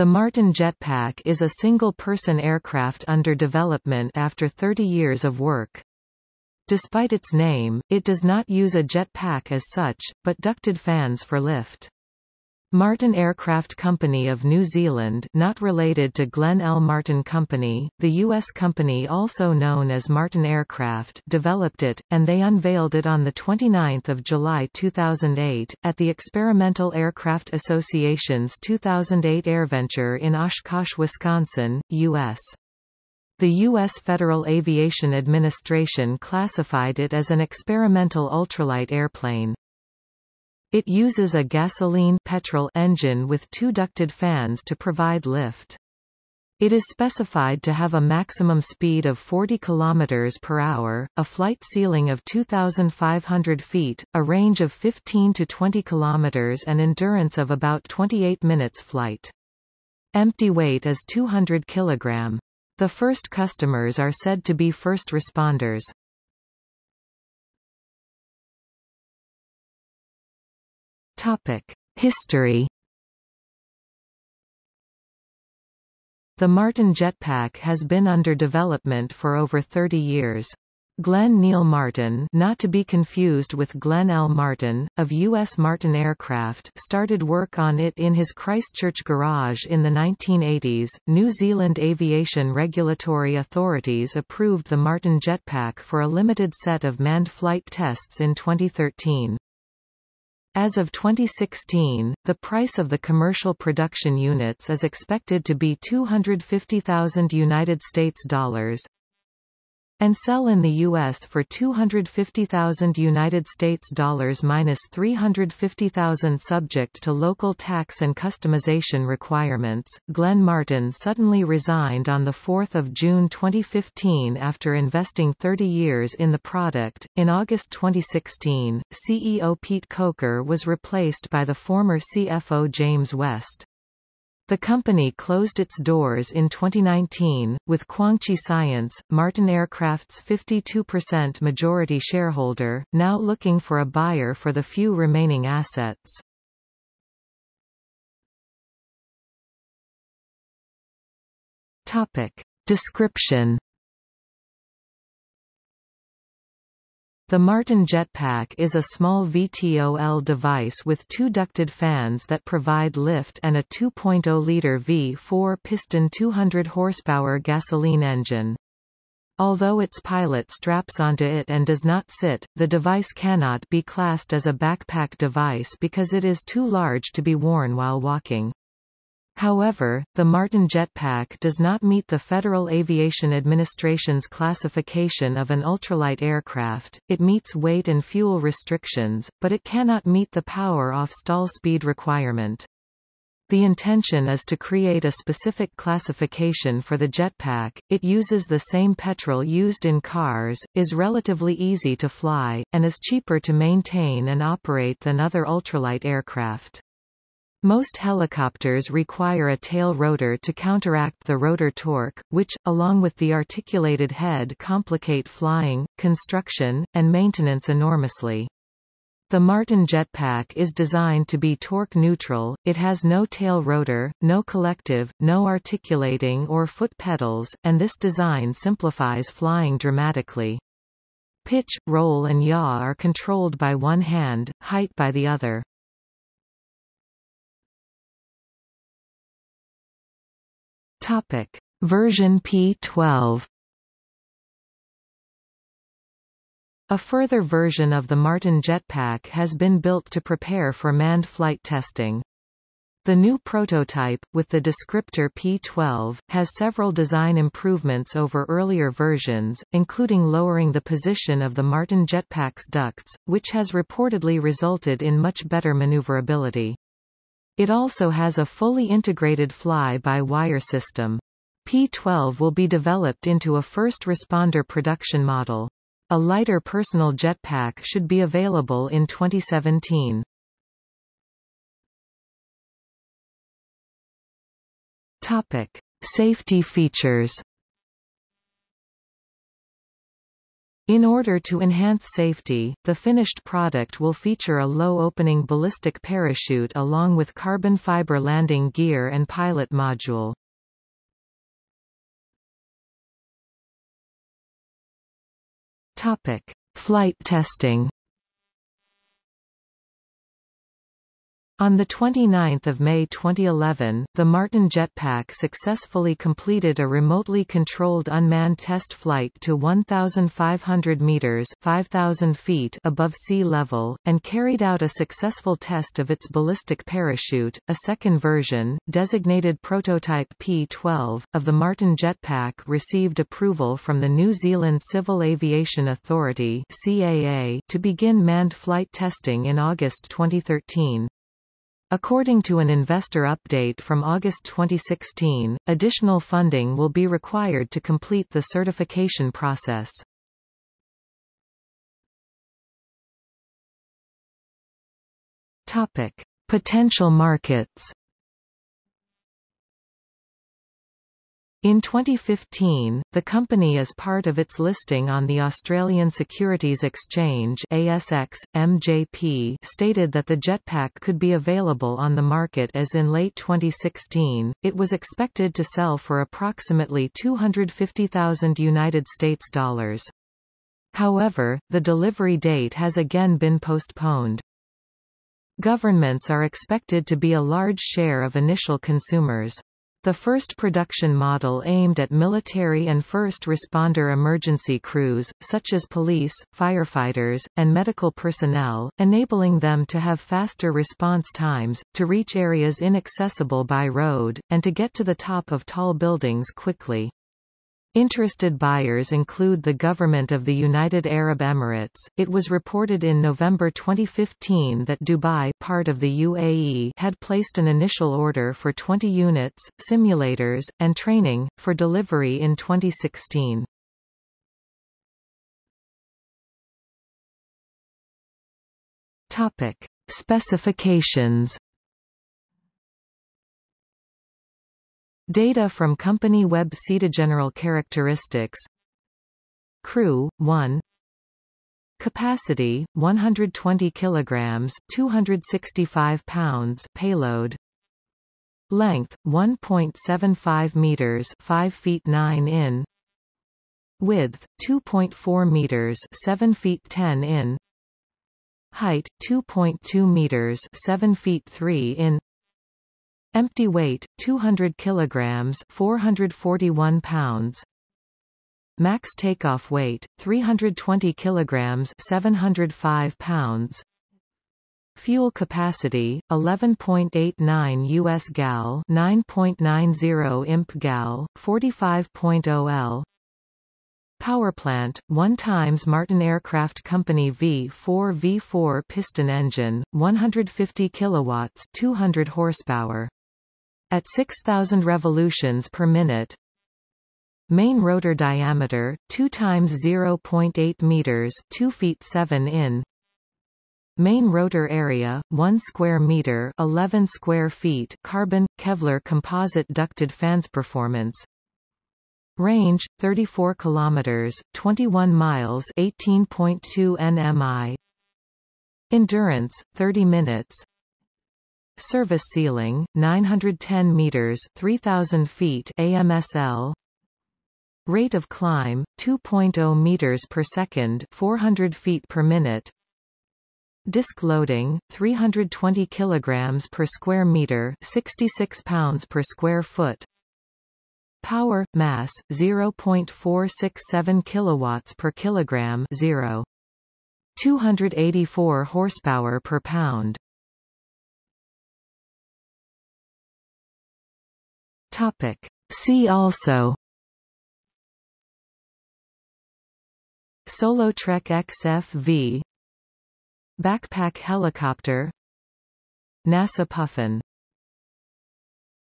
The Martin Jetpack is a single-person aircraft under development after 30 years of work. Despite its name, it does not use a jetpack as such, but ducted fans for lift. Martin Aircraft Company of New Zealand not related to Glenn L. Martin Company, the U.S. company also known as Martin Aircraft developed it, and they unveiled it on 29 July 2008, at the Experimental Aircraft Association's 2008 AirVenture in Oshkosh, Wisconsin, U.S. The U.S. Federal Aviation Administration classified it as an experimental ultralight airplane. It uses a gasoline petrol engine with two ducted fans to provide lift. It is specified to have a maximum speed of 40 km per hour, a flight ceiling of 2,500 feet, a range of 15 to 20 km and endurance of about 28 minutes flight. Empty weight is 200 kg. The first customers are said to be first responders. History The Martin jetpack has been under development for over 30 years. Glenn Neil Martin not to be confused with Glenn L. Martin, of U.S. Martin Aircraft started work on it in his Christchurch garage in the 1980s. New Zealand aviation regulatory authorities approved the Martin jetpack for a limited set of manned flight tests in 2013. As of 2016, the price of the commercial production units is expected to be 250,000 United States dollars, and sell in the US for 250,000 United States dollars minus 350,000 subject to local tax and customization requirements. Glenn Martin suddenly resigned on the 4th of June 2015 after investing 30 years in the product. In August 2016, CEO Pete Coker was replaced by the former CFO James West. The company closed its doors in 2019, with KuangChi Science, Martin Aircraft's 52% majority shareholder, now looking for a buyer for the few remaining assets. Topic. Description The Martin Jetpack is a small VTOL device with two ducted fans that provide lift and a 2.0-liter V4 piston 200 horsepower gasoline engine. Although its pilot straps onto it and does not sit, the device cannot be classed as a backpack device because it is too large to be worn while walking. However, the Martin jetpack does not meet the Federal Aviation Administration's classification of an ultralight aircraft, it meets weight and fuel restrictions, but it cannot meet the power-off stall speed requirement. The intention is to create a specific classification for the jetpack, it uses the same petrol used in cars, is relatively easy to fly, and is cheaper to maintain and operate than other ultralight aircraft. Most helicopters require a tail rotor to counteract the rotor torque, which, along with the articulated head complicate flying, construction, and maintenance enormously. The Martin jetpack is designed to be torque neutral, it has no tail rotor, no collective, no articulating or foot pedals, and this design simplifies flying dramatically. Pitch, roll and yaw are controlled by one hand, height by the other. Topic. Version P12 A further version of the Martin jetpack has been built to prepare for manned flight testing. The new prototype, with the descriptor P12, has several design improvements over earlier versions, including lowering the position of the Martin jetpack's ducts, which has reportedly resulted in much better maneuverability. It also has a fully integrated fly-by-wire system. P-12 will be developed into a first responder production model. A lighter personal jetpack should be available in 2017. Topic. Safety features In order to enhance safety, the finished product will feature a low-opening ballistic parachute along with carbon fiber landing gear and pilot module. Topic: Flight testing. On 29 May 2011, the Martin jetpack successfully completed a remotely controlled unmanned test flight to 1,500 meters 5,000 feet above sea level, and carried out a successful test of its ballistic parachute. A second version, designated Prototype P-12, of the Martin jetpack received approval from the New Zealand Civil Aviation Authority CAA to begin manned flight testing in August 2013. According to an investor update from August 2016, additional funding will be required to complete the certification process. Topic: Potential markets. In 2015, the company as part of its listing on the Australian Securities Exchange ASX, MJP stated that the jetpack could be available on the market as in late 2016. It was expected to sell for approximately 250,000 United States dollars. However, the delivery date has again been postponed. Governments are expected to be a large share of initial consumers. The first production model aimed at military and first responder emergency crews, such as police, firefighters, and medical personnel, enabling them to have faster response times, to reach areas inaccessible by road, and to get to the top of tall buildings quickly. Interested buyers include the Government of the United Arab Emirates. It was reported in November 2015 that Dubai, part of the UAE, had placed an initial order for 20 units, simulators, and training for delivery in 2016. Topic: Specifications Data from company web General characteristics. Crew 1 Capacity 120 kilograms 265 pounds payload. Length 1.75 meters 5 feet 9 in. Width 2.4 meters 7 feet 10 in. Height 2.2 meters 7 feet 3 in Empty weight 200 kilograms 441 pounds. Max takeoff weight 320 kilograms 705 pounds. Fuel capacity 11.89 US gal 9.90 imp gal 45.0 L. Power plant, 1 times Martin Aircraft Company V4 V4 piston engine, 150 kilowatts, 200 horsepower. At 6,000 revolutions per minute, Main rotor diameter 2 times 0.8 meters, 2 feet 7 in. Main rotor area 1 square meter, 11 square feet. Carbon Kevlar composite ducted fans performance. Range 34 kilometers, 21 miles, 18.2 nmi. Endurance 30 minutes. Service ceiling, 910 meters 3,000 feet AMSL Rate of climb, 2.0 meters per second 400 feet per minute. Disk loading, 320 kilograms per square meter 66 pounds per square foot. Power, mass, 0.467 kilowatts per kilogram 0. 284 horsepower per pound Topic. See also. Solotrek XFV Backpack helicopter. NASA Puffin